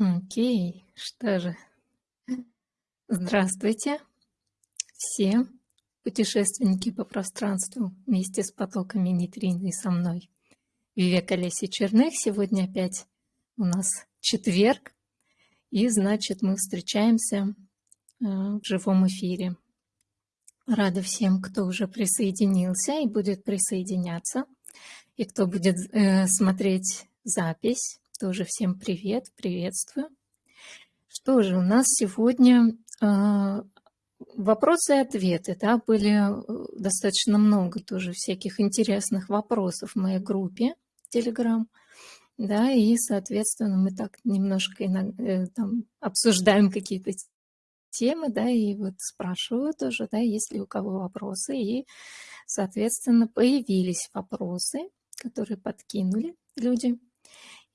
Окей, что же. Здравствуйте все путешественники по пространству вместе с потоками нейтрино и со мной. Вивека Леси Черных. Сегодня опять у нас четверг, и значит мы встречаемся э, в живом эфире. Рада всем, кто уже присоединился и будет присоединяться, и кто будет э, смотреть запись. Тоже всем привет, приветствую. Что же, у нас сегодня э, вопросы и ответы. Да, были э, достаточно много тоже всяких интересных вопросов в моей группе Telegram. Да, и, соответственно, мы так немножко э, там, обсуждаем какие-то темы, да, и вот спрашиваю тоже, да, есть ли у кого вопросы. И, соответственно, появились вопросы, которые подкинули люди.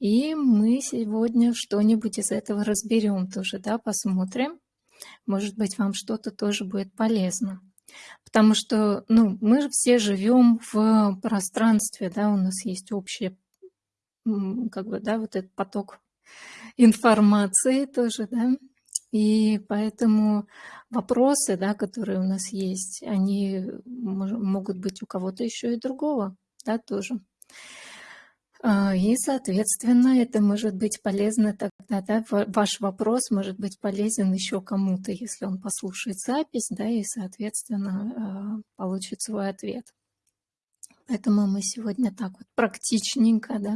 И мы сегодня что-нибудь из этого разберем тоже, да, посмотрим. Может быть, вам что-то тоже будет полезно. Потому что, ну, мы все живем в пространстве, да, у нас есть общий, как бы, да, вот этот поток информации тоже, да, и поэтому вопросы, да, которые у нас есть, они могут быть у кого-то еще и другого, да, тоже. А, и, соответственно, это может быть полезно тогда, да, ваш вопрос может быть полезен еще кому-то, если он послушает запись, да, и, соответственно, а, получит свой ответ. Поэтому мы сегодня так вот практичненько, да,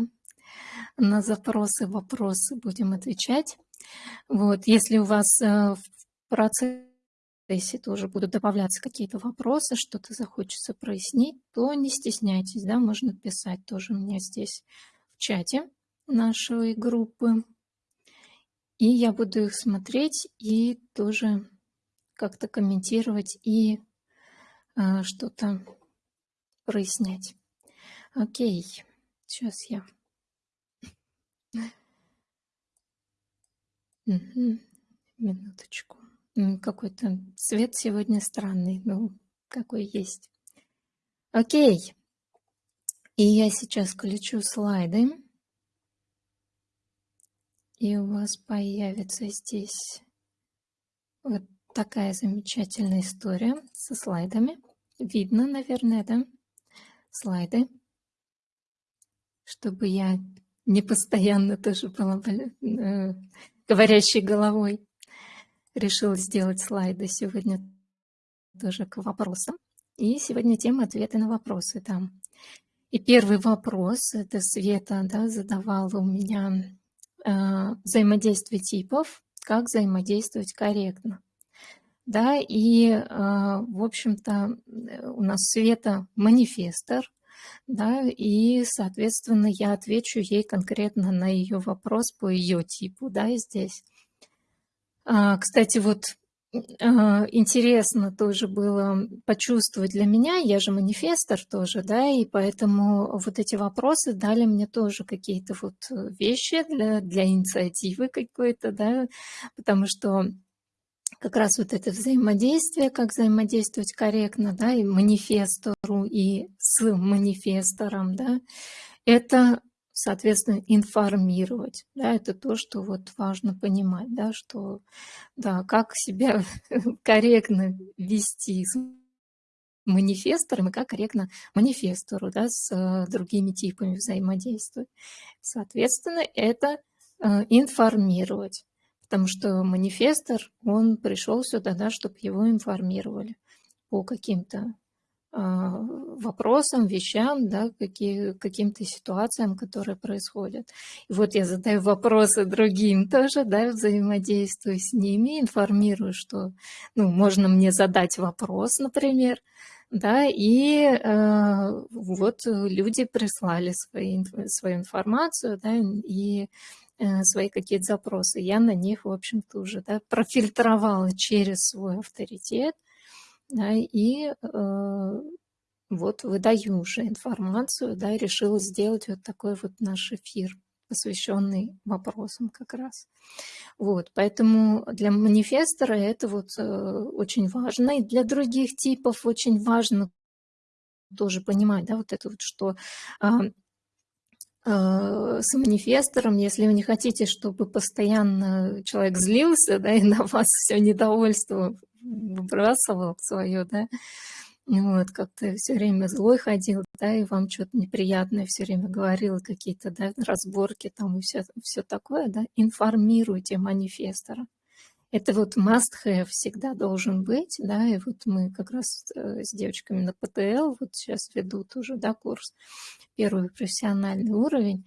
на запросы, вопросы будем отвечать. Вот, если у вас э, в процессе если тоже будут добавляться какие-то вопросы, что-то захочется прояснить, то не стесняйтесь, да, можно писать тоже меня здесь в чате нашей группы. И я буду их смотреть и тоже как-то комментировать и а, что-то прояснять. Окей, сейчас я... Минуточку. Какой-то цвет сегодня странный, ну, какой есть. Окей. И я сейчас включу слайды. И у вас появится здесь вот такая замечательная история со слайдами. Видно, наверное, да? Слайды. Чтобы я не постоянно тоже была э, говорящей головой решила сделать слайды сегодня тоже к вопросам. И сегодня тема ответы на вопросы там. И первый вопрос, это Света да, задавала у меня э, взаимодействие типов, как взаимодействовать корректно. Да, и, э, в общем-то, у нас Света манифестор, да, и, соответственно, я отвечу ей конкретно на ее вопрос по ее типу, да, здесь. А, кстати, вот а, интересно тоже было почувствовать для меня, я же манифестор тоже, да, и поэтому вот эти вопросы дали мне тоже какие-то вот вещи для, для инициативы какой-то, да, потому что как раз вот это взаимодействие, как взаимодействовать корректно, да, и манифестору, и с манифестором, да, это соответственно, информировать. Да, это то, что вот важно понимать, да, что, да, как себя корректно вести с манифестором и как корректно манифестору да, с э, другими типами взаимодействовать. Соответственно, это э, информировать, потому что манифестор, он пришел сюда, да, чтобы его информировали по каким-то вопросам, вещам, да, какие, каким-то ситуациям, которые происходят. И вот я задаю вопросы другим тоже, да, взаимодействую с ними, информирую, что, ну, можно мне задать вопрос, например, да, и э, вот люди прислали свои, свою информацию, да, и э, свои какие-то запросы. Я на них, в общем-то, уже да, профильтровала через свой авторитет, да, и э, вот выдаю уже информацию, да, и решила сделать вот такой вот наш эфир, посвященный вопросам как раз. Вот, поэтому для манифестора это вот э, очень важно, и для других типов очень важно тоже понимать, да, вот это вот, что э, с манифестором, если вы не хотите, чтобы постоянно человек злился, да, и на вас все недовольство выбрасывал свое, да, вот, как-то все время злой ходил, да, и вам что-то неприятное все время говорил, какие-то, да, разборки там и все, все такое, да, информируйте манифестора. Это вот must-have всегда должен быть, да, и вот мы как раз э, с девочками на ПТЛ вот сейчас веду тоже, да, курс, первый профессиональный уровень,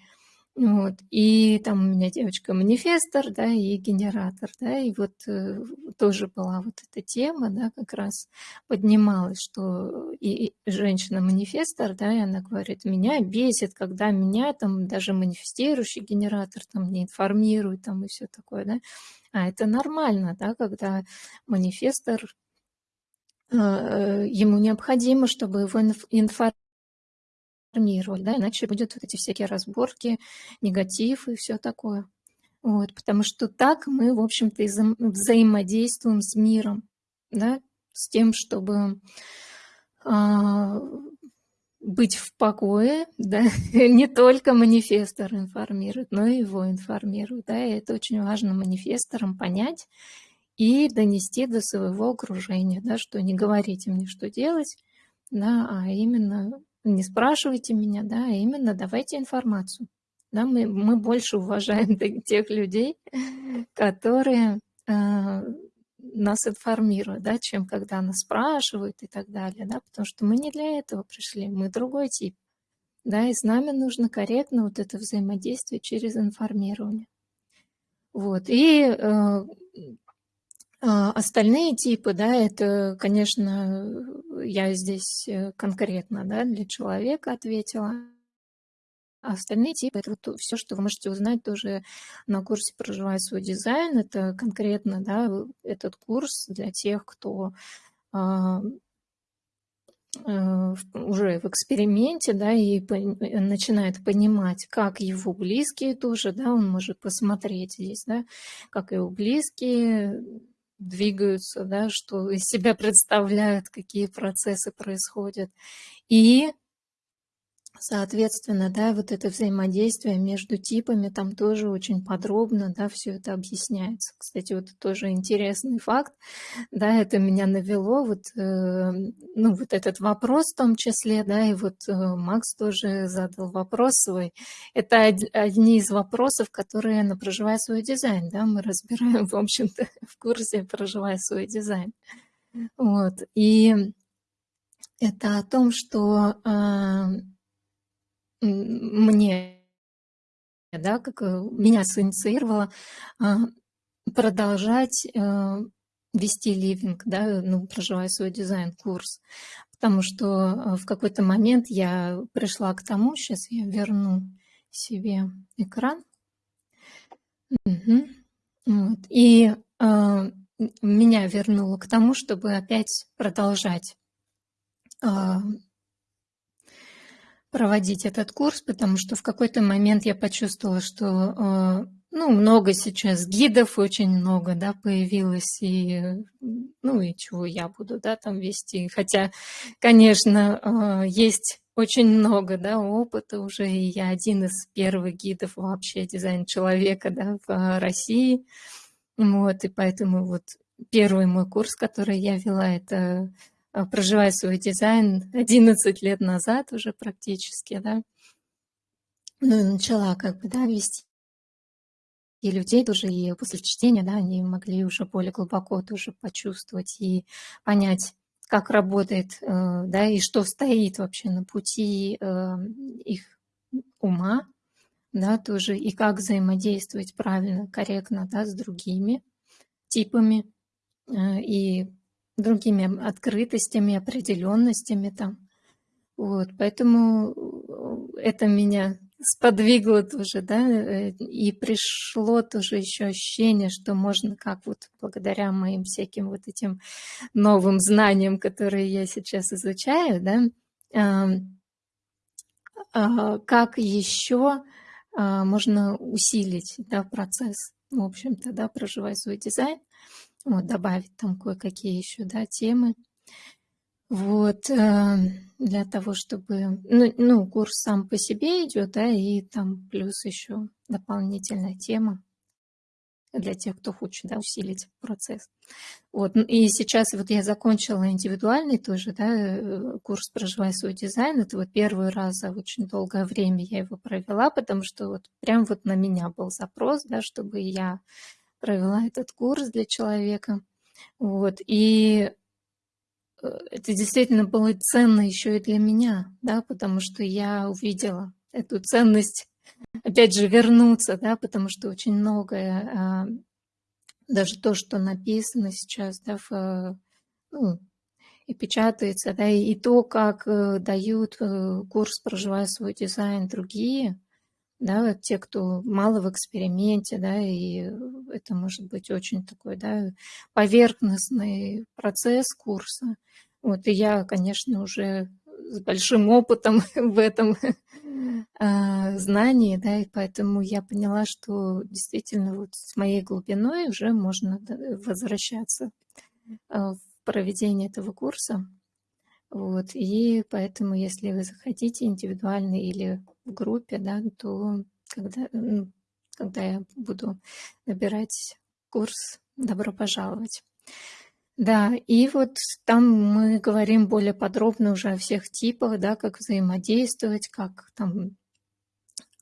вот. И там у меня девочка манифестор, да, и генератор, да, и вот э, тоже была вот эта тема, да, как раз поднималась, что и женщина-манифестор, да, и она говорит, меня бесит, когда меня там даже манифестирующий генератор там не информирует, там и все такое, да. А это нормально, да, когда манифестор, э, ему необходимо, чтобы его информировали информировать, да, иначе будет вот эти всякие разборки, негатив и все такое. Вот, потому что так мы, в общем-то, вза взаимодействуем с миром, да, с тем, чтобы а, быть в покое, да, не только манифестор информирует, но и его информирует, да, и это очень важно манифесторам понять и донести до своего окружения, да, что не говорите мне, что делать, да, а именно не спрашивайте меня, да, а именно давайте информацию. Да, мы, мы больше уважаем тех людей, которые э, нас информируют, да, чем когда нас спрашивают и так далее, да, потому что мы не для этого пришли, мы другой тип. Да, и с нами нужно корректно вот это взаимодействие через информирование. Вот, и э, остальные типы, да, это, конечно, я здесь э, конкретно да, для человека ответила. А остальные типы – это вот все, что вы можете узнать тоже на курсе «Проживай свой дизайн». Это конкретно да, этот курс для тех, кто а, э, уже в эксперименте, да, и начинает понимать, как его близкие тоже, да, он может посмотреть здесь, да, как его близкие двигаются, да, что из себя представляют, какие процессы происходят. И Соответственно, да, вот это взаимодействие между типами там тоже очень подробно, да, все это объясняется. Кстати, вот тоже интересный факт, да, это меня навело, вот, э, ну, вот этот вопрос в том числе, да, и вот э, Макс тоже задал вопрос свой. Это од, одни из вопросов, которые на «Проживая свой дизайн», да, мы разбираем, в общем-то, в курсе «Проживая свой дизайн». Вот, и это о том, что... Э, мне, да, как э, меня синициировало а, продолжать э, вести ливинг, да, ну, проживая свой дизайн-курс. Потому что э, в какой-то момент я пришла к тому, сейчас я верну себе экран. Угу. Вот. И э, меня вернуло к тому, чтобы опять продолжать э, проводить этот курс, потому что в какой-то момент я почувствовала, что э, ну, много сейчас гидов, очень много, да, появилось, и, ну, и чего я буду, да, там вести. Хотя, конечно, э, есть очень много, да, опыта уже, и я один из первых гидов вообще дизайн человека, да, в России. Вот, и поэтому вот первый мой курс, который я вела, это проживая свой дизайн 11 лет назад уже практически, да, ну и начала как бы, да, вести и людей тоже, и после чтения, да, они могли уже более глубоко тоже почувствовать и понять, как работает, э, да, и что стоит вообще на пути э, их ума, да, тоже, и как взаимодействовать правильно, корректно, да, с другими типами, э, и другими открытостями, определенностями там. Вот, поэтому э, это меня сподвигло тоже, да, э, и пришло тоже еще ощущение, что можно как вот благодаря моим всяким вот этим новым знаниям, которые я сейчас изучаю, да, а, как еще а, можно усилить да, процесс, в общем-то, да, проживая свой дизайн, вот, добавить там кое-какие еще, да, темы. Вот, э, для того, чтобы... Ну, ну, курс сам по себе идет, да, и там плюс еще дополнительная тема для тех, кто хочет да, усилить процесс. Вот. И сейчас вот я закончила индивидуальный тоже да, э, курс «Проживай свой дизайн». Это вот первый раз за очень долгое время я его провела, потому что вот прям вот на меня был запрос, да, чтобы я провела этот курс для человека. Вот. И э, это действительно было ценно еще и для меня, да, потому что я увидела эту ценность опять же, вернуться, да, потому что очень многое, а, даже то, что написано сейчас, да, в, ну, и печатается, да, и то, как э, дают э, курс «Проживая свой дизайн» другие, да, те, кто мало в эксперименте, да, и это может быть очень такой, да, поверхностный процесс курса. Вот, и я, конечно, уже с большим опытом в этом а, знании, да, и поэтому я поняла, что действительно вот с моей глубиной уже можно возвращаться а, в проведение этого курса. Вот, и поэтому, если вы захотите индивидуально или в группе, да, то когда, ну, когда я буду набирать курс, добро пожаловать. Да, и вот там мы говорим более подробно уже о всех типах, да, как взаимодействовать, как там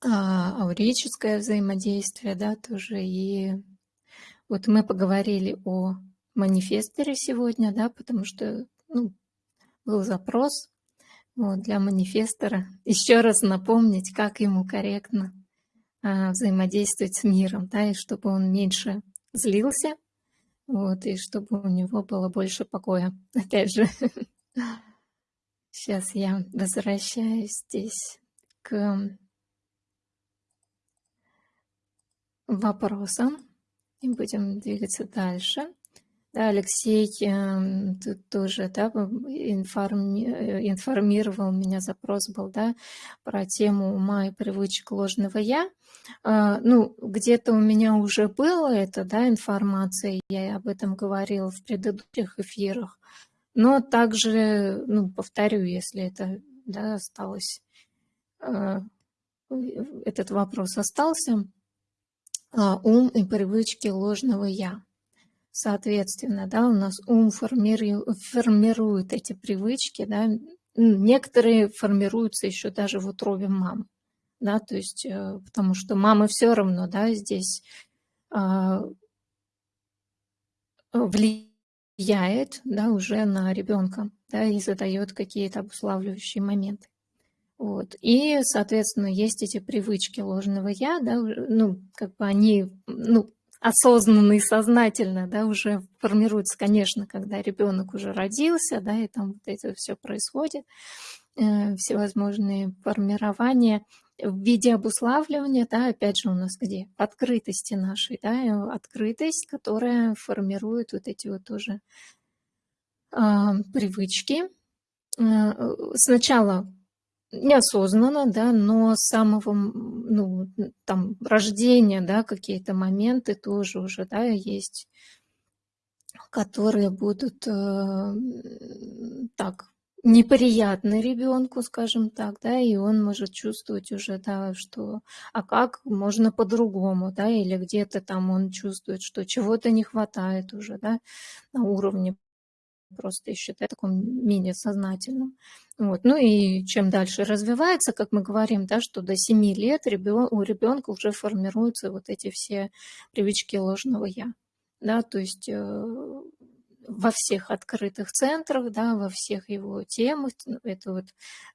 а, аурическое взаимодействие, да, тоже. И вот мы поговорили о манифесторе сегодня, да, потому что ну, был запрос вот, для манифестора. Еще раз напомнить, как ему корректно а, взаимодействовать с миром, да, и чтобы он меньше злился, вот, и чтобы у него было больше покоя. Опять же, сейчас я возвращаюсь здесь к вопросам и будем двигаться дальше. Да, Алексей э, тоже да, информи, информировал меня, запрос был да, про тему ума и привычек ложного «я». Э, ну, где-то у меня уже было это, да, информация, я об этом говорила в предыдущих эфирах, но также, ну, повторю, если это да, осталось, э, этот вопрос остался, ум и привычки ложного «я». Соответственно, да, у нас ум формирует, эти привычки, да, некоторые формируются еще даже в утробе мамы, да, то есть, э, потому что мама все равно, да, здесь а, влияет, да, уже на ребенка, да, и задает какие-то обуславливающие моменты. Вот. И, соответственно, есть эти привычки ложного я, да, ну, как бы они, ну, осознанно и сознательно, да, уже формируется, конечно, когда ребенок уже родился, да, и там вот это все происходит, э, всевозможные формирования в виде обуславливания, да, опять же у нас где? Открытости нашей, да, открытость, которая формирует вот эти вот тоже э, привычки. Э, сначала неосознанно, да, но с самого ну, там, рождения, да, какие-то моменты тоже уже, да, есть, которые будут э, так неприятны ребенку, скажем так, да, и он может чувствовать уже, да, что, а как можно по-другому, да, или где-то там он чувствует, что чего-то не хватает уже, да, на уровне просто я считаю таком менее сознательном. Вот. Ну и чем дальше развивается, как мы говорим, да, что до 7 лет ребен, у ребенка уже формируются вот эти все привычки ложного «я». Да, то есть э, во всех открытых центрах, да, во всех его темах. Ну, это вот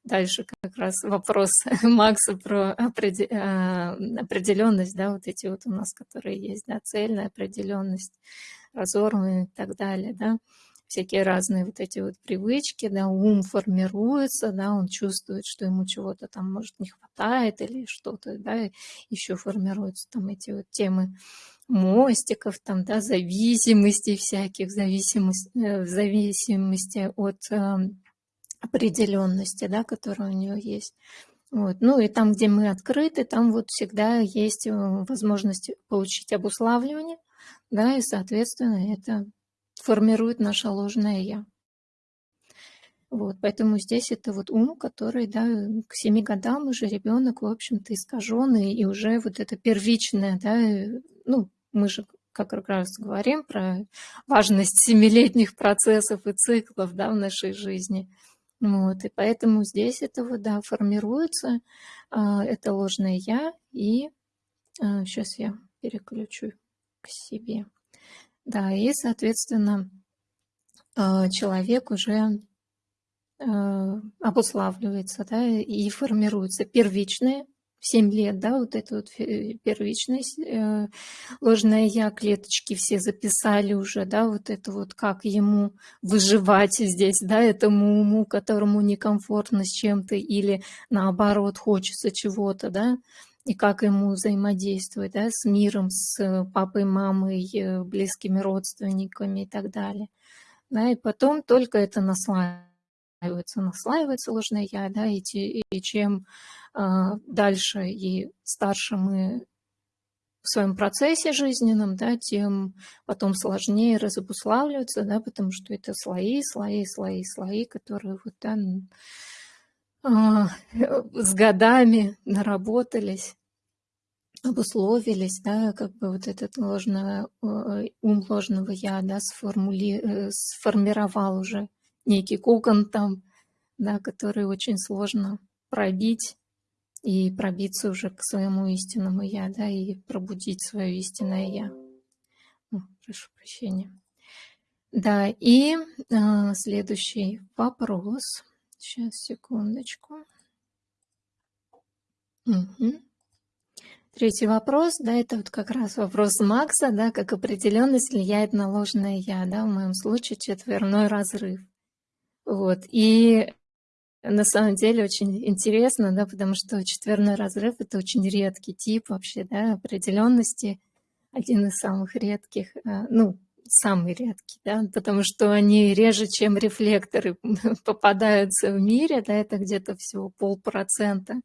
дальше как раз вопрос Макса про а, определенность, да, вот эти вот у нас, которые есть, да, цельная определенность, разорванная и так далее, да всякие разные вот эти вот привычки, да, ум формируется, да, он чувствует, что ему чего-то там, может, не хватает или что-то, да, еще формируются там эти вот темы мостиков, там, да, зависимостей всяких, зависимость, э, в зависимости от э, определенности, да, которая у нее есть. Вот. Ну и там, где мы открыты, там вот всегда есть э, возможность получить обуславливание, да, и, соответственно, это формирует наше ложное «я». Вот, поэтому здесь это вот ум, который, да, к семи годам уже ребенок, в общем-то, искаженный, и уже вот это первичное, да, ну, мы же как раз говорим про важность семилетних процессов и циклов, да, в нашей жизни. Вот, и поэтому здесь это вот, да, формируется, а, это ложное «я», и сейчас а, я переключу к себе. Да, и, соответственно, а, человек уже Э, обуславливается, да, и формируется первичное, в 7 лет, да, вот это вот первичность, э, ложное я, клеточки все записали уже, да, вот это вот как ему выживать здесь, да, этому уму, которому некомфортно с чем-то или наоборот хочется чего-то, да, и как ему взаимодействовать, да, с миром, с папой, мамой, э, близкими родственниками и так далее. Да, и потом только это наслаивается наслаивается, ложное я, да, и, и чем э, дальше и старше мы в своем процессе жизненном, да, тем потом сложнее разобуславливаться, да, потому что это слои, слои, слои, слои, которые вот, да, э, с годами наработались обусловились, да, как бы вот этот ложное, ум ложного я, да, сформули, э, сформировал уже некий кокон там, да, который очень сложно пробить и пробиться уже к своему истинному я, да, и пробудить свое истинное я. О, прошу прощения. Да, и э, следующий вопрос. Сейчас, секундочку. Угу. Третий вопрос, да, это вот как раз вопрос Макса, да, как определенность влияет на ложное я, да, в моем случае четверной разрыв. Вот. И на самом деле очень интересно, да, потому что четверной разрыв – это очень редкий тип вообще, да, определенности, один из самых редких, э, ну, самый редкий, да, потому что они реже, чем рефлекторы попадаются в мире, да, это где-то всего полпроцента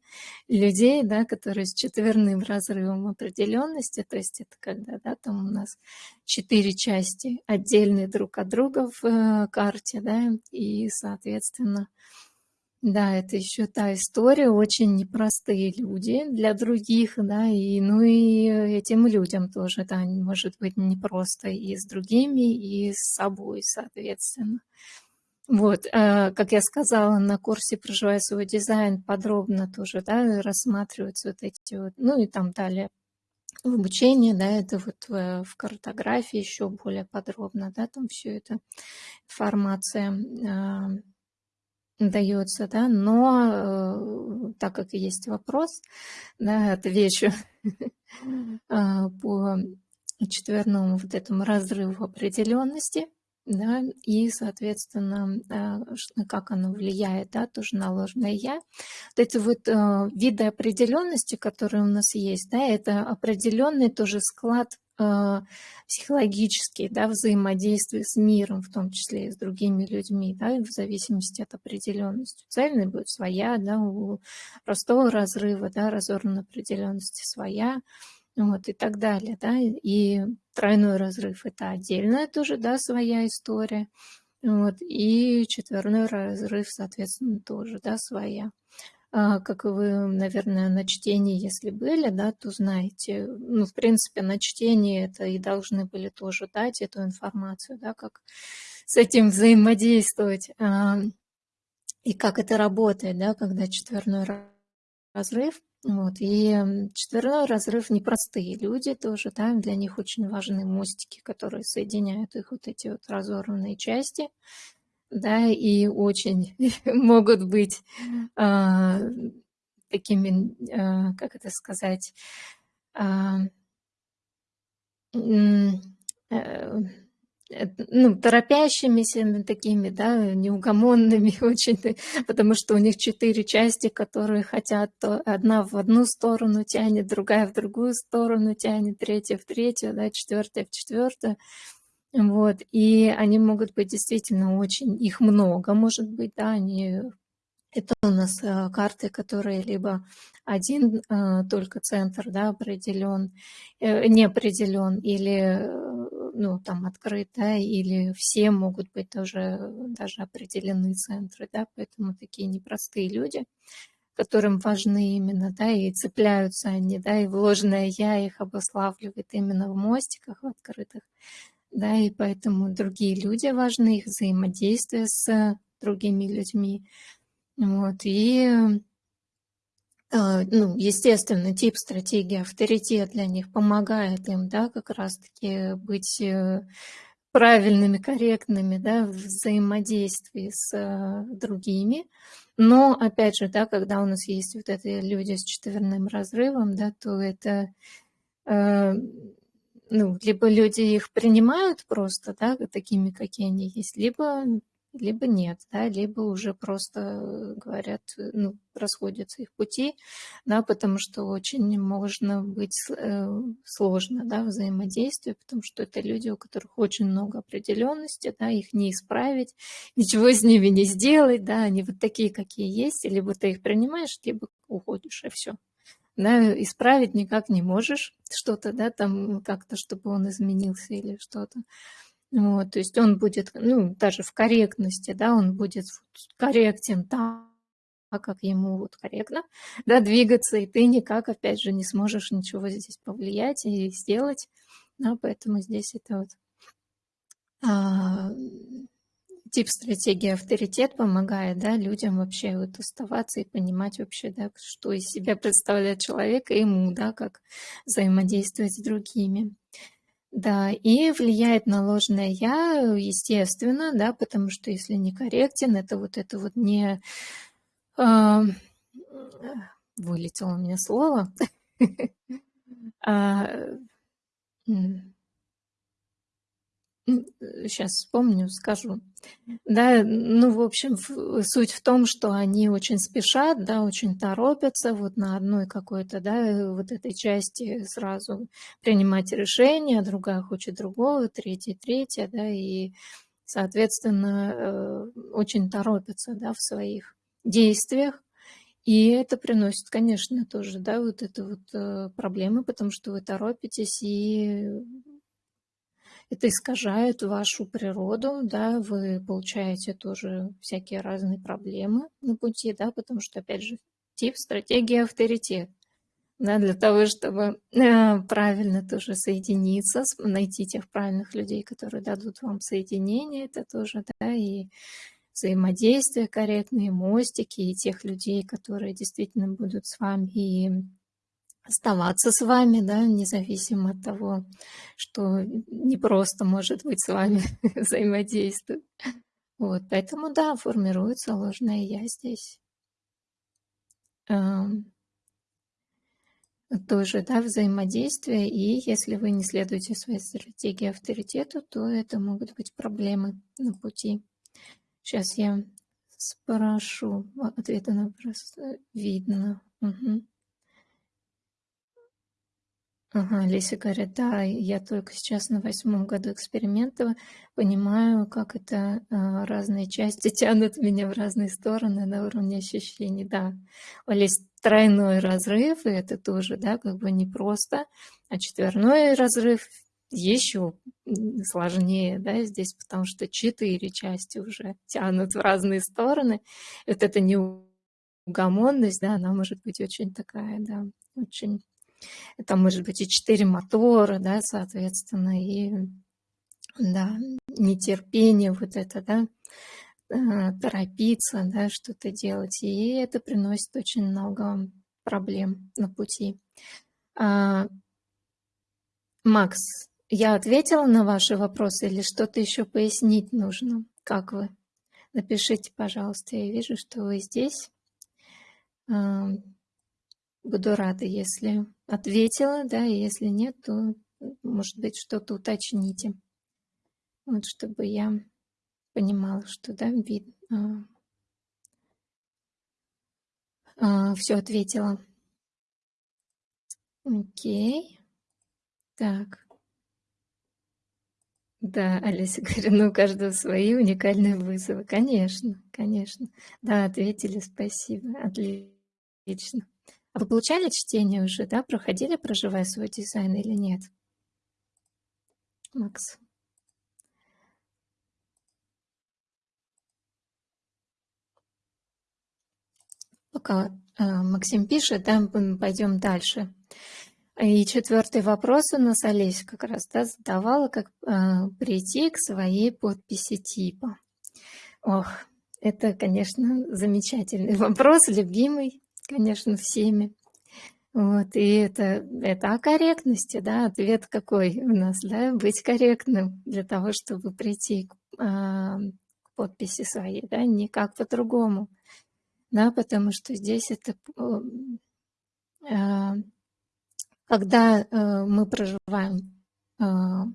людей, да, которые с четверным разрывом определенности, то есть это когда, да, там у нас четыре части отдельные друг от друга в э, карте, да, и, соответственно, да, это еще та история, очень непростые люди для других, да, и, ну и этим людям тоже, да, может быть непросто и с другими, и с собой, соответственно. Вот, э, как я сказала, на курсе «Проживая свой дизайн» подробно тоже, да, рассматриваются вот эти вот, ну и там далее в обучении, да, это вот в, в картографии еще более подробно, да, там все это информация э, дается, да, но э, так как есть вопрос, да, отвечу а, по четверному вот этому разрыву определенности, да, и, соответственно, а, как оно влияет, да, тоже на ложное «я». Вот эти вот э, виды определенности, которые у нас есть, да, это определенный тоже склад э, психологический, да, взаимодействие с миром, в том числе и с другими людьми, да, в зависимости от определенности. Цельной будет своя, да, у простого разрыва, да, разорванной определенности своя, вот, и так далее, да, и тройной разрыв – это отдельная тоже, да, своя история, вот, и четверной разрыв, соответственно, тоже, да, своя. А, как вы, наверное, на чтении, если были, да, то знаете, ну, в принципе, на чтении это и должны были тоже дать эту информацию, да, как с этим взаимодействовать а, и как это работает, да, когда четверной разрыв. Вот. И четверной разрыв непростые люди тоже, да, для них очень важны мостики, которые соединяют их вот эти вот разорванные части да, и очень могут быть а, такими, а, как это сказать, а, э, ну, торопящимися такими, да, неугомонными очень, потому что у них четыре части, которые хотят, то одна в одну сторону тянет, другая в другую сторону тянет, третья в третью, да, четвертая в четвертую. Вот, и они могут быть действительно очень, их много, может быть, да, они, это у нас э, карты, которые либо один э, только центр, да, определен, э, не определен, или ну, там открыт, да, или все могут быть тоже даже определены центры, да, поэтому такие непростые люди, которым важны именно, да, и цепляются они, да, и вложенное я их обуславливает именно в мостиках в открытых, да, и поэтому другие люди важны, их взаимодействие с другими людьми, вот, и а, ну, естественно, тип стратегии авторитет для них помогает им, да, как раз-таки быть э, правильными, корректными, да, в взаимодействии с э, другими. Но, опять же, да, когда у нас есть вот эти люди с четверным разрывом, да, то это, э, ну, либо люди их принимают просто, да, такими, какие они есть, либо либо нет, да, либо уже просто говорят, ну, расходятся их пути, да, потому что очень можно быть э, сложно, да, взаимодействие, потому что это люди, у которых очень много определенности, да, их не исправить, ничего с ними не сделать, да, они вот такие, какие есть, либо ты их принимаешь, либо уходишь, и все. Да, исправить никак не можешь что-то, да, там как-то, чтобы он изменился или что-то. Вот, то есть он будет, ну, даже в корректности, да, он будет корректен так, как ему вот корректно, да, двигаться, и ты никак, опять же, не сможешь ничего здесь повлиять и сделать, да, поэтому здесь это вот а, тип стратегии авторитет помогает, да, людям вообще вот оставаться и понимать вообще, да, что из себя представляет человек и ему, да, как взаимодействовать с другими. Да, и влияет на ложное «я», естественно, да, потому что если некорректен, это вот это вот не... А, вылетело у меня слово. сейчас вспомню, скажу. Да, ну, в общем, суть в том, что они очень спешат, да, очень торопятся вот на одной какой-то, да, вот этой части сразу принимать решение, другая хочет другого, третья, третья, да, и, соответственно, э, очень торопятся, да, в своих действиях. И это приносит, конечно, тоже, да, вот это вот э, проблемы, потому что вы торопитесь и это искажает вашу природу, да, вы получаете тоже всякие разные проблемы на пути, да, потому что, опять же, тип стратегии авторитет. Да, для того, чтобы э, правильно тоже соединиться, найти тех правильных людей, которые дадут вам соединение, это тоже, да, и взаимодействие корректные, мостики, и тех людей, которые действительно будут с вами и оставаться с вами, да, независимо от того, что не просто может быть с вами взаимодействовать. Вот, поэтому, да, формируется ложное «я» здесь. Тоже, да, взаимодействие, и если вы не следуете своей стратегии авторитету, то это могут быть проблемы на пути. Сейчас я спрошу ответа на вопрос. Э, видно. Угу. Ага, Леся говорит, да, я только сейчас на восьмом году эксперимента понимаю, как это а, разные части тянут меня в разные стороны на уровне ощущений, да. У Леси тройной разрыв, и это тоже, да, как бы непросто, а четверной разрыв еще сложнее, да, здесь, потому что четыре части уже тянут в разные стороны. Вот эта неугомонность, да, она может быть очень такая, да, очень это может быть и четыре мотора, да, соответственно, и да, нетерпение вот это, да, э, торопиться, да, что-то делать. И это приносит очень много проблем на пути. А, Макс, я ответила на ваши вопросы или что-то еще пояснить нужно? Как вы? Напишите, пожалуйста. Я вижу, что вы здесь. Буду рада, если ответила, да, и если нет, то, может быть, что-то уточните. Вот, чтобы я понимала, что, да, вид, а, а, все ответила. Окей. Так. Да, Олеся говорит, ну, у каждого свои уникальные вызовы. Конечно, конечно. Да, ответили, спасибо. Отлично. А вы получали чтение уже, да, проходили, проживая свой дизайн или нет? Макс. Пока а, Максим пишет, да, мы пойдем дальше. И четвертый вопрос у нас Олеся как раз да, задавала, как э, прийти к своей подписи типа. Ох, это, конечно, замечательный вопрос, любимый конечно, всеми. Вот, и это, это о корректности, да, ответ какой у нас, да, быть корректным для того, чтобы прийти к, а, к подписи своей, да, никак по-другому, да, потому что здесь это, а, когда а, мы проживаем а,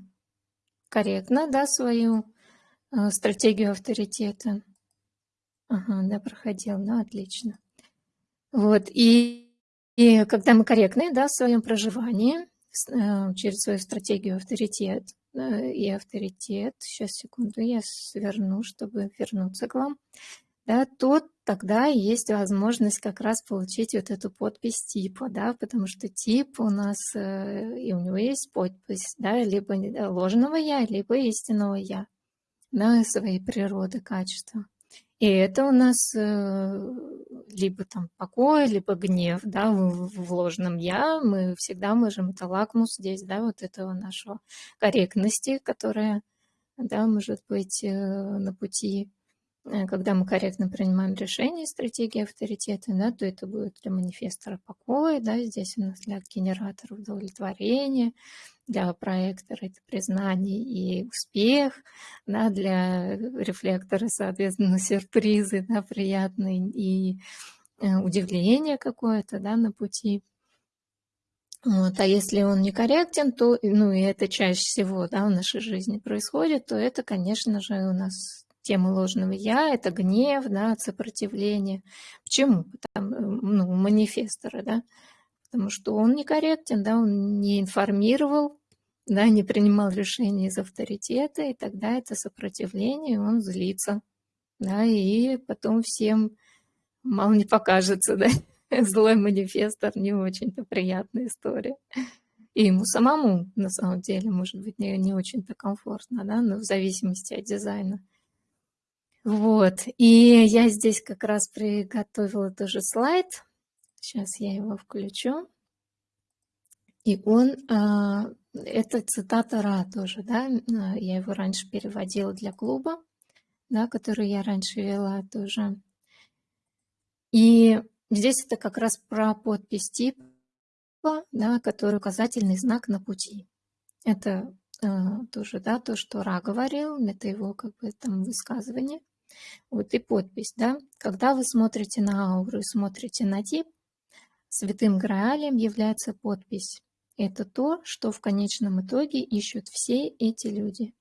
корректно, да, свою а, стратегию авторитета, ага, да, проходил, ну, отлично, вот, и и когда мы корректны да, в своем проживании, э, через свою стратегию авторитет э, и авторитет, сейчас секунду, я сверну, чтобы вернуться к вам, да, то тогда есть возможность как раз получить вот эту подпись типа, да, потому что тип у нас, э, и у него есть подпись, да, либо ложного я, либо истинного я, да, своей природы, качества. И это у нас э, либо там покой, либо гнев, да, в, в ложном я. Мы всегда можем, это лакмус здесь, да, вот этого нашего корректности, которая, да, может быть э, на пути когда мы корректно принимаем решения, стратегии авторитета, да, то это будет для манифестора покоя, да, здесь у нас для генератора удовлетворения, для проектора это признание и успех, да, для рефлектора, соответственно, сюрпризы, да, приятные и э, удивление какое-то, да, на пути. Вот. А если он некорректен, то, ну и это чаще всего да, в нашей жизни происходит, то это, конечно же, у нас темы ложного «я» — это гнев, да, сопротивление. Почему? Потому, ну, манифестора, да, потому что он некорректен, да, он не информировал, да, не принимал решения из авторитета, и тогда это сопротивление, он злится, да, и потом всем мало не покажется, да, злой манифестор не очень-то приятная история. И ему самому, на самом деле, может быть, не, не очень-то комфортно, да, но в зависимости от дизайна. Вот, и я здесь как раз приготовила тоже слайд. Сейчас я его включу. И он, а, это цитата Ра тоже, да, а, я его раньше переводила для клуба, да, который я раньше вела тоже. И здесь это как раз про подпись типа, да, который указательный знак на пути. Это э, тоже, да, то, что Ра говорил, это его как бы там высказывание. Вот и подпись, да. Когда вы смотрите на ауру и смотрите на тип, святым граалем является подпись. Это то, что в конечном итоге ищут все эти люди.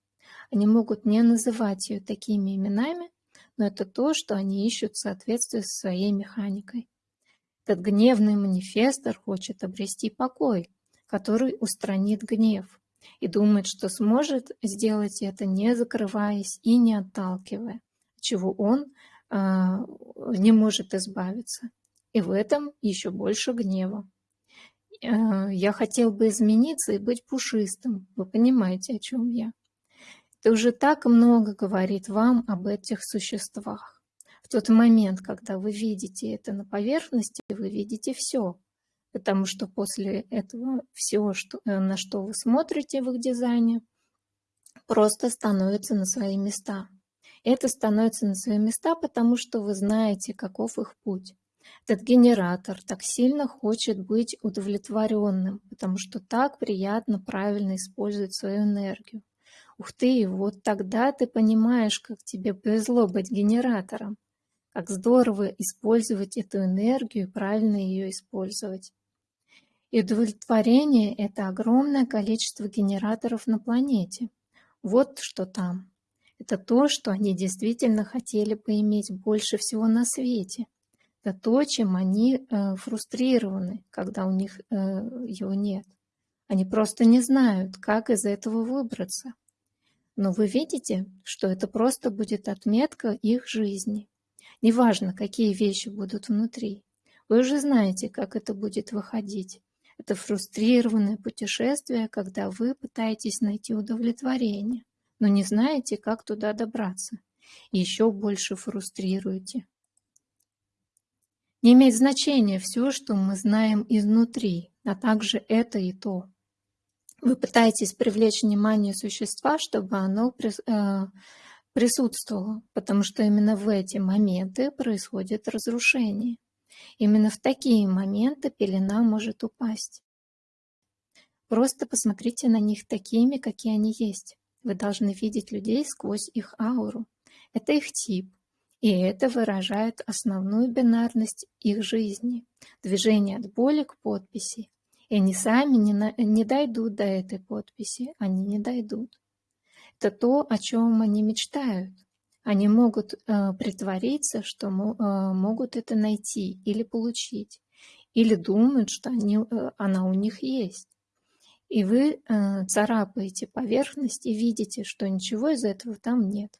Они могут не называть ее такими именами, но это то, что они ищут в соответствии со своей механикой. Этот гневный манифестор хочет обрести покой, который устранит гнев, и думает, что сможет сделать это, не закрываясь и не отталкивая чего он а, не может избавиться. И в этом еще больше гнева. А, я хотел бы измениться и быть пушистым. Вы понимаете, о чем я? Это уже так много говорит вам об этих существах. В тот момент, когда вы видите это на поверхности, вы видите все. Потому что после этого все, что, э, на что вы смотрите в их дизайне, просто становится на свои места это становится на свои места, потому что вы знаете, каков их путь. Этот генератор так сильно хочет быть удовлетворенным, потому что так приятно правильно использовать свою энергию. Ух ты, вот тогда ты понимаешь, как тебе повезло быть генератором, как здорово использовать эту энергию и правильно ее использовать. И удовлетворение – это огромное количество генераторов на планете. Вот что там это то, что они действительно хотели бы иметь больше всего на свете. Это то, чем они э, фрустрированы, когда у них э, его нет. Они просто не знают, как из этого выбраться. Но вы видите, что это просто будет отметка их жизни. Неважно, какие вещи будут внутри. Вы уже знаете, как это будет выходить. Это фрустрированное путешествие, когда вы пытаетесь найти удовлетворение но не знаете, как туда добраться. Еще больше фрустрируете. Не имеет значения все, что мы знаем изнутри, а также это и то. Вы пытаетесь привлечь внимание существа, чтобы оно э, присутствовало, потому что именно в эти моменты происходит разрушение. Именно в такие моменты пелена может упасть. Просто посмотрите на них такими, какие они есть. Вы должны видеть людей сквозь их ауру. Это их тип, и это выражает основную бинарность их жизни, движение от боли к подписи. И они сами не, на, не дойдут до этой подписи, они не дойдут. Это то, о чем они мечтают. Они могут э, притвориться, что э, могут это найти или получить, или думают, что они, э, она у них есть. И вы э, царапаете поверхность и видите, что ничего из этого там нет.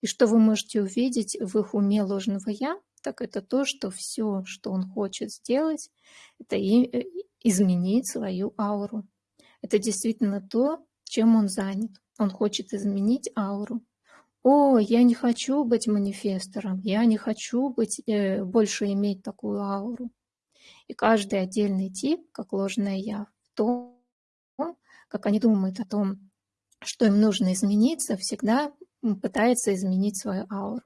И что вы можете увидеть в их уме ложного «я», так это то, что все, что он хочет сделать, это и, э, изменить свою ауру. Это действительно то, чем он занят. Он хочет изменить ауру. О, я не хочу быть манифестором, я не хочу быть, э, больше иметь такую ауру. И каждый отдельный тип, как ложное я, в том, как они думают о том, что им нужно измениться, всегда пытается изменить свою ауру.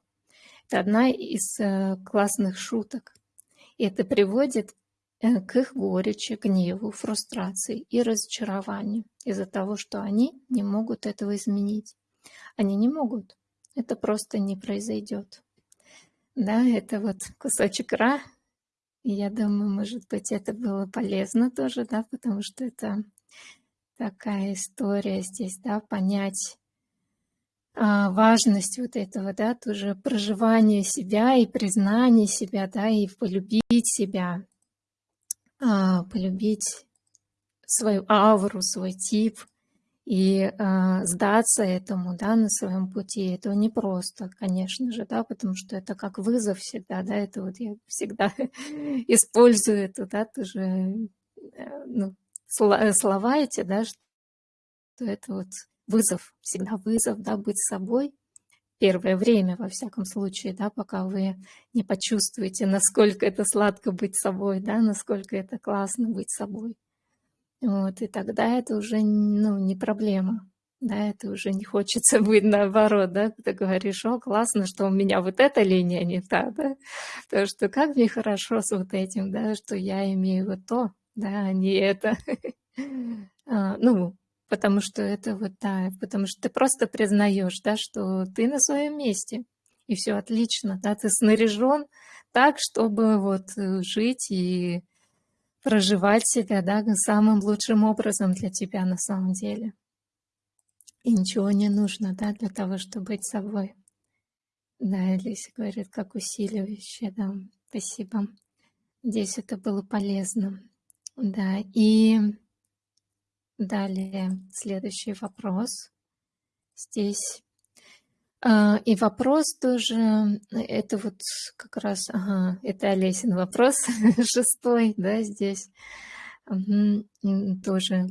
Это одна из э, классных шуток. И это приводит э, к их горечи, гневу, фрустрации и разочарованию из-за того, что они не могут этого изменить. Они не могут. Это просто не произойдет. Да, это вот кусочек Ра. Я думаю, может быть, это было полезно тоже, да, потому что это такая история здесь, да, понять а, важность вот этого, да, тоже проживания себя и признания себя, да, и полюбить себя, а, полюбить свою ауру, свой тип и а, сдаться этому, да, на своем пути. Это непросто, конечно же, да, потому что это как вызов всегда, да, это вот я всегда использую это, да, тоже, э, ну, слова эти, да, что это вот вызов, всегда вызов, да, быть собой. Первое время, во всяком случае, да, пока вы не почувствуете, насколько это сладко быть собой, да, насколько это классно быть собой. Вот, и тогда это уже, ну, не проблема, да, это уже не хочется быть наоборот, да, ты говоришь, о, классно, что у меня вот эта линия не та, да, потому что как мне хорошо с вот этим, да, что я имею вот то, да, не это. А, ну, потому что это вот, да, потому что ты просто признаешь, да, что ты на своем месте, и все отлично, да, ты снаряжен так, чтобы вот э, жить и проживать себя, да, самым лучшим образом для тебя на самом деле. И ничего не нужно, да, для того, чтобы быть собой. Да, Элиса говорит, как усиливающее, да, спасибо. Здесь это было полезно. Да, и Далее, следующий вопрос. Здесь. А, и вопрос тоже, это вот как раз, ага, это Олесин вопрос, шестой, да, здесь. Угу, тоже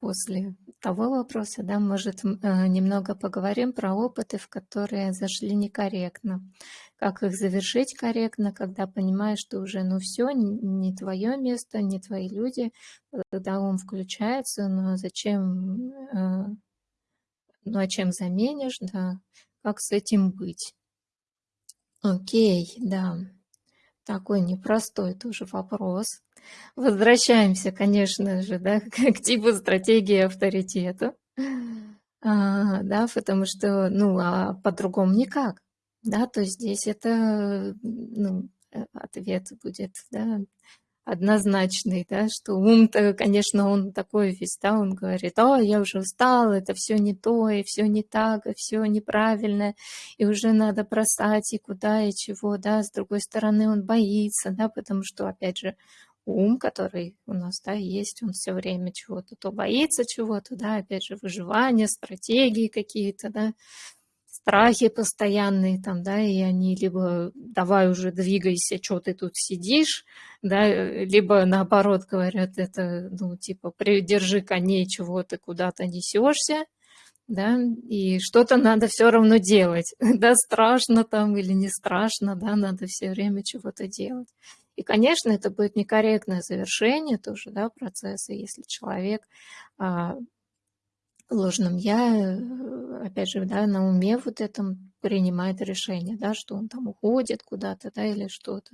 после того вопроса, да, может, э, немного поговорим про опыты, в которые зашли некорректно. Как их завершить корректно, когда понимаешь, что уже, ну все, не твое место, не твои люди, когда он включается, но зачем, э, ну а чем заменишь, да, как с этим быть? Окей, да, такой непростой тоже вопрос. Возвращаемся, конечно же, да, к типу стратегии авторитета. А, да, потому что, ну, а по-другому никак. Да, то здесь это, ну, э, ответ будет, да, однозначный, да, что ум-то, конечно, он такой весь, да, он говорит, о, я уже устал, это все не то, и все не так, и все неправильно, и уже надо бросать, и куда, и чего, да, с другой стороны он боится, да, потому что, опять же, ум, который у нас, да, есть, он все время чего-то, то боится чего-то, да, опять же, выживание, стратегии какие-то, да, страхи постоянные там, да, и они либо давай уже двигайся, что ты тут сидишь, да, либо наоборот говорят, это, ну, типа, придержи коней, чего ты куда-то несешься, да, и что-то надо все равно делать, да, страшно там или не страшно, да, надо все время чего-то делать. И, конечно, это будет некорректное завершение тоже, да, процесса, если человек а, ложном я, э, опять же, да, на уме вот этом принимает решение, да, что он там уходит куда-то, да, или что-то.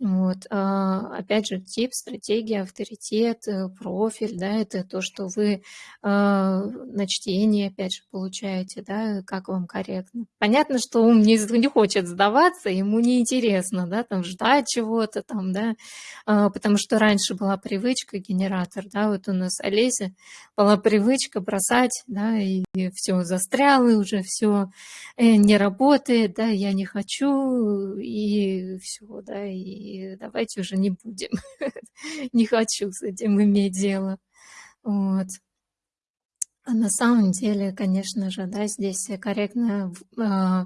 Вот. А, опять же, тип, стратегия, авторитет, э, профиль, да, это то, что вы а, на чтении, опять же, получаете, да, как вам корректно. Понятно, что ум не, не хочет сдаваться, ему неинтересно, да, там ждать чего-то там, да, а, потому что раньше была привычка генератор, да, вот у нас Олеся была привычка бросать, да, и, и все застряло уже, все э, не работает, да, я не хочу, и все, да, и давайте уже не будем. не хочу с этим иметь дело. Вот. А на самом деле, конечно же, да, здесь корректно э,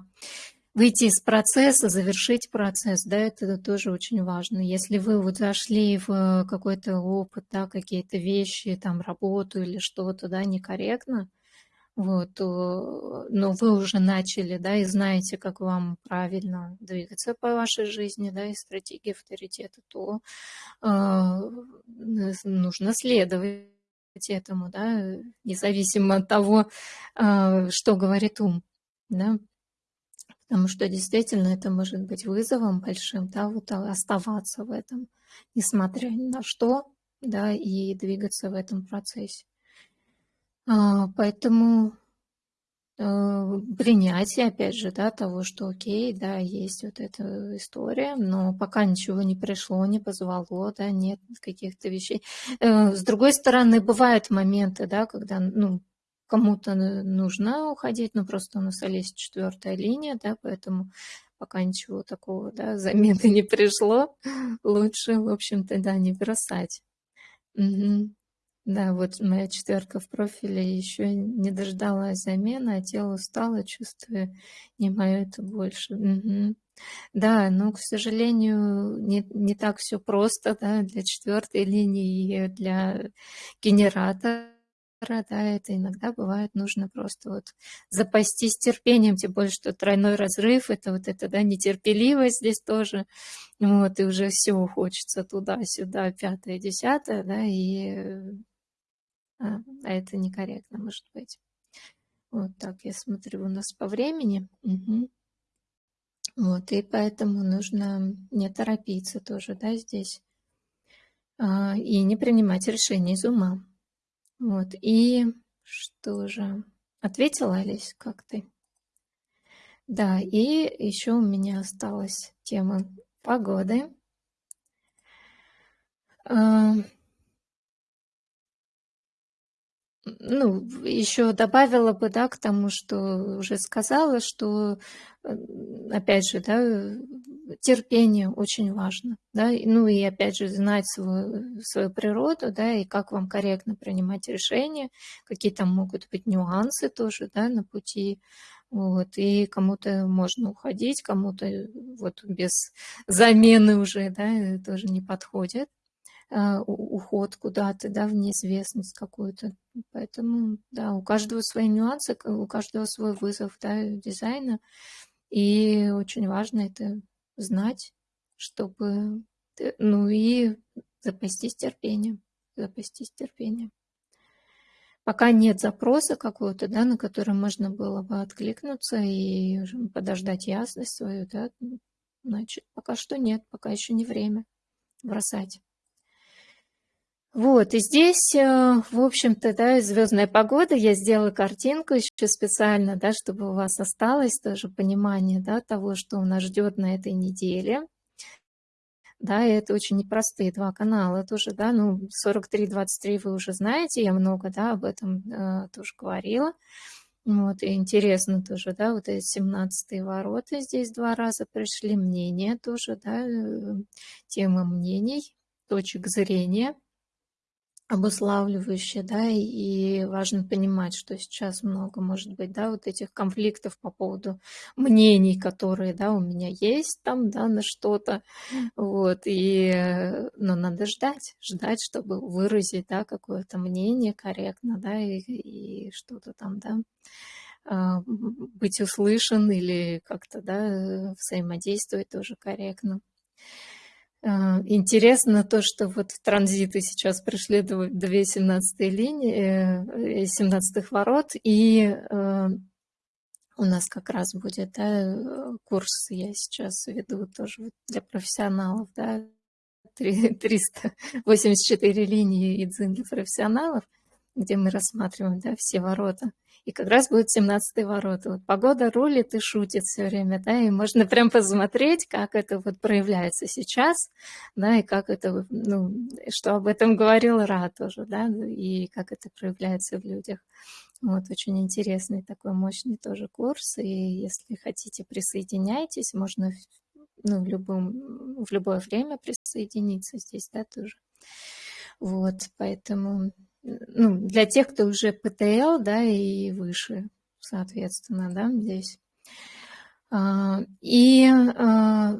выйти из процесса, завершить процесс, да, это тоже очень важно. Если вы вот зашли в какой-то опыт, да, какие-то вещи, там, работу или что-то, да, некорректно, вот, но вы уже начали, да, и знаете, как вам правильно двигаться по вашей жизни, да, и стратегии авторитета, то э, нужно следовать этому, да, независимо от того, э, что говорит ум, да, потому что действительно это может быть вызовом большим, да, вот оставаться в этом, несмотря ни на что, да, и двигаться в этом процессе. А, поэтому э, принятие, опять же, да, того, что окей, да, есть вот эта история, но пока ничего не пришло, не позвало, да, нет каких-то вещей. Э, с другой стороны, бывают моменты, да, когда, ну, кому-то нужно уходить, но просто у нас есть четвертая линия, да, поэтому пока ничего такого, да, замены не пришло, лучше, в общем-то, да, не бросать. Угу. Да, вот моя четверка в профиле еще не дождалась замены, а тело устало, чувствую, не мое это больше. Мгм. Да, но, к сожалению, не, не так все просто, да, для четвертой линии для генератора, да, это иногда бывает нужно просто вот запастись терпением, тем более, что тройной разрыв, это вот это, да, нетерпеливость здесь тоже, вот, и уже все хочется туда-сюда, пятое, десятое, да, и а, а это некорректно, может быть. Вот так я смотрю у нас по времени. Угу. Вот, и поэтому нужно не торопиться тоже, да, здесь. А, и не принимать решения из ума. Вот, и что же? Ответила, Олесь, как ты? Да, и еще у меня осталась тема погоды. Ну, еще добавила бы, да, к тому, что уже сказала, что, э, опять же, да, терпение очень важно, да, ну и опять же знать свою, свою природу, да, и как вам корректно принимать решения, какие там могут быть нюансы тоже, да, на пути, вот, и кому-то можно уходить, кому-то вот без замены уже, да, тоже не подходит. А, уход куда-то, да, в неизвестность какую-то. Поэтому, да, у каждого свои нюансы, у каждого свой вызов, да, дизайна. И очень важно это знать, чтобы, ну и запастись терпением, запастись терпением. Пока нет запроса какого-то, да, на который можно было бы откликнуться и подождать ясность свою, да, значит, пока что нет, пока еще не время бросать. Вот, и здесь, э, в общем-то, да, звездная погода. Я сделала картинку еще специально, да, чтобы у вас осталось тоже понимание, да, того, что нас ждет на этой неделе. Да, и это очень непростые два канала тоже, да, ну, 43-23 вы уже знаете, я много, да, об этом э, тоже говорила. Вот, и интересно тоже, да, вот эти 17 ворота здесь два раза пришли, мнения тоже, да, э, тема мнений, точек зрения – обуславливающее, да, и важно понимать, что сейчас много, может быть, да, вот этих конфликтов по поводу мнений, которые, да, у меня есть там, да, на что-то, вот, и, э, но надо ждать, ждать, чтобы выразить, да, какое-то мнение корректно, да, и, и что-то там, да, а, быть услышан или как-то, да, взаимодействовать тоже корректно. А, интересно то, что вот в транзиты сейчас пришли две 17 линии, 17 э, ворот, и э, у нас как раз будет да, курс, я сейчас веду тоже для профессионалов, да, 384 линии Идзин для профессионалов, где мы рассматриваем да, все ворота. И как раз будет 17 ворота. Вот погода рулит и шутит все время, да, и можно прям посмотреть, как это вот проявляется сейчас, да, и как это, ну, что об этом говорил Ра тоже, да, и как это проявляется в людях. Вот, очень интересный такой мощный тоже курс, и если хотите, присоединяйтесь, можно ну, в, любом, в любое время присоединиться здесь, да, тоже. Вот, поэтому ну, для тех, кто уже ПТЛ, да, и выше, соответственно, да, здесь. А, и а,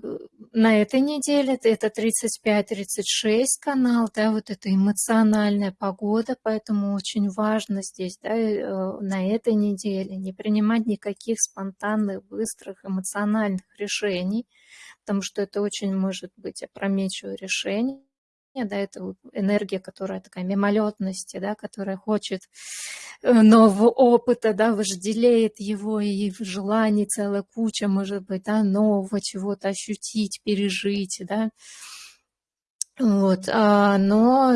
на этой неделе это 35-36 канал, да, вот это эмоциональная погода, поэтому очень важно здесь, да, э, на этой неделе не принимать никаких спонтанных, быстрых, эмоциональных решений, потому что это очень может быть опрометчивое решение да, это энергия, которая такая мимолетности, да, которая хочет э, нового опыта, да, вожделеет его, и в желании целая куча, может быть, да, нового чего-то ощутить, пережить, да, вот, а, но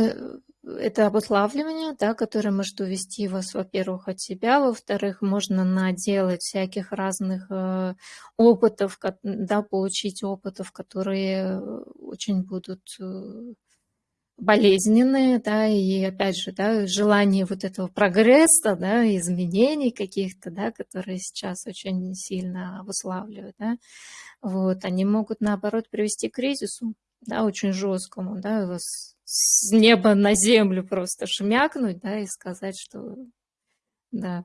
это обуславливание, да, которое может увести вас, во-первых, от себя, во-вторых, можно наделать всяких разных э, опытов, да, получить опытов, которые очень будут э, болезненные, да, и опять же, да, желание вот этого прогресса, да, изменений каких-то, да, которые сейчас очень сильно обуславливают, да, вот, они могут, наоборот, привести к кризису, да, очень жесткому, да, с неба на землю просто шмякнуть, да, и сказать, что, да,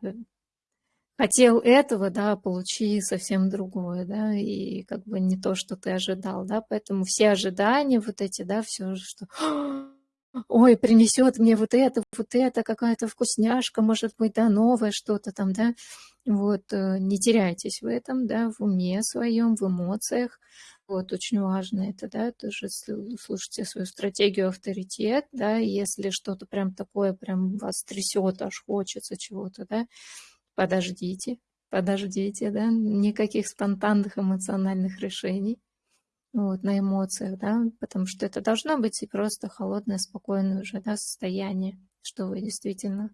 хотел этого, да, получи совсем другое, да, и как бы не то, что ты ожидал, да, поэтому все ожидания вот эти, да, все, что ой, принесет мне вот это, вот это, какая-то вкусняшка, может быть, да, новое что-то там, да, вот, э, не теряйтесь в этом, да, в уме своем, в эмоциях, вот, очень важно это, да, тоже слушайте свою стратегию авторитет, да, если что-то прям такое прям вас трясет, аж хочется чего-то, да, подождите, подождите, да, никаких спонтанных эмоциональных решений, вот, на эмоциях, да, потому что это должно быть и просто холодное, спокойное уже, да, состояние, что вы действительно,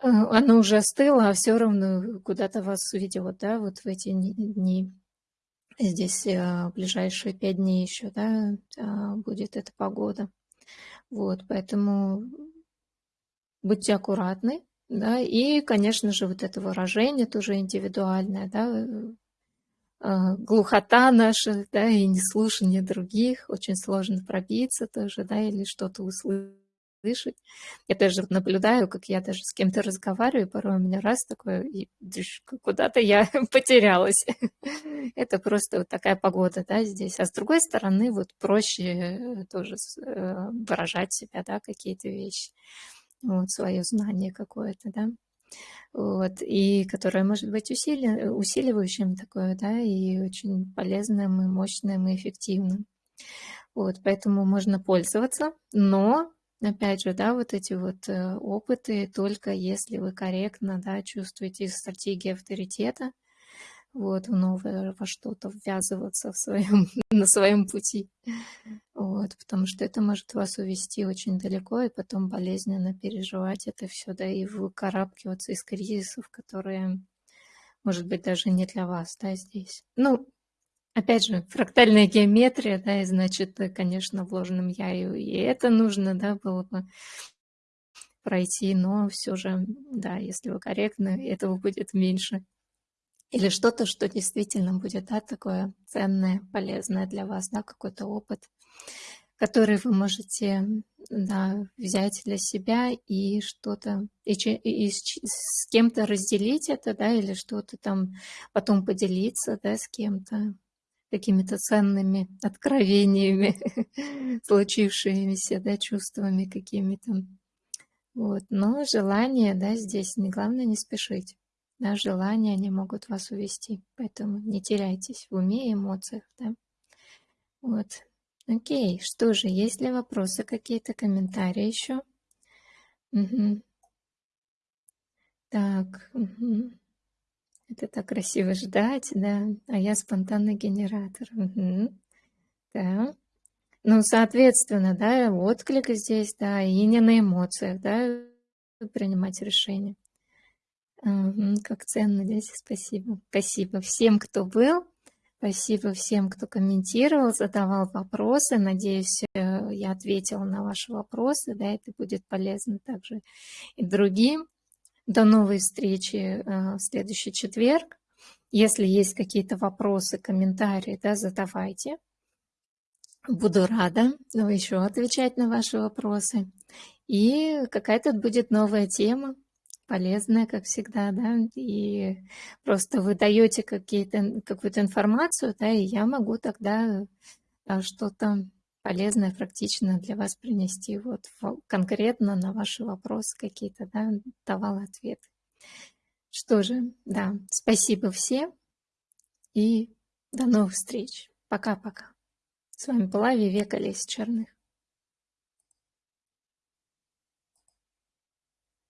э, оно уже остыло, а все равно куда-то вас ведет, да, вот в эти дни. Здесь э, ближайшие пять дней еще, да, а, будет эта погода. Вот, поэтому будьте аккуратны, да, и, конечно же, вот это выражение тоже индивидуальное, да, э, глухота наша, да, и неслушание других, очень сложно пробиться тоже, да, или что-то услышать. Я даже наблюдаю, как я даже с кем-то разговариваю, порой у меня раз такое, и куда-то я потерялась. Это просто вот такая погода, да, здесь. А с другой стороны, вот проще э, тоже э, выражать себя, да, какие-то вещи вот, свое знание какое-то, да, вот, и которое может быть усили, усиливающим такое, да, и очень полезным, и мощным, и эффективным. Вот, поэтому можно пользоваться, но, опять же, да, вот эти вот э, опыты только если вы корректно, да, чувствуете стратегии авторитета, вот, в новое во что-то ввязываться в своем, на своем пути. Вот, потому что это может вас увести очень далеко и потом болезненно переживать это все, да, и выкарабкиваться из кризисов, которые, может быть, даже не для вас, да, здесь. Ну, опять же, фрактальная геометрия, да, и значит, конечно, вложенным я и, и это нужно, да, было бы пройти, но все же, да, если вы корректны, этого будет меньше или что-то, что действительно будет да, такое ценное, полезное для вас, да, какой-то опыт, который вы можете да, взять для себя и что-то, и, и, и с кем-то разделить это, да, или что-то там потом поделиться, да, с кем-то какими-то ценными откровениями, случившимися, да, чувствами какими-то. Вот. Но желание, да, здесь не главное не спешить. Да, желания, они могут вас увести. Поэтому не теряйтесь в уме и эмоциях, да. Вот. Окей, что же, есть ли вопросы какие-то, комментарии еще? Угу. Так, угу. это так красиво ждать, да, а я спонтанный генератор. Угу. Да. Ну, соответственно, да, отклик здесь, да, и не на эмоциях, да, принимать решения. Как ценно здесь, спасибо. Спасибо всем, кто был. Спасибо всем, кто комментировал, задавал вопросы. Надеюсь, э, я ответила на ваши вопросы. Да, это будет полезно также и другим. До новой встречи э, в следующий четверг. Если есть какие-то вопросы, комментарии, да, задавайте. Буду рада ну, еще отвечать на ваши вопросы. И какая-то будет новая тема, полезная, как всегда, да, и просто вы даете какую-то информацию, да, и я могу тогда да, что-то полезное, практичное для вас принести, вот конкретно на ваши вопросы какие-то, да, давала ответы. Что же, да, спасибо всем и до новых встреч. Пока-пока. С вами была Вивека Лесь Черных.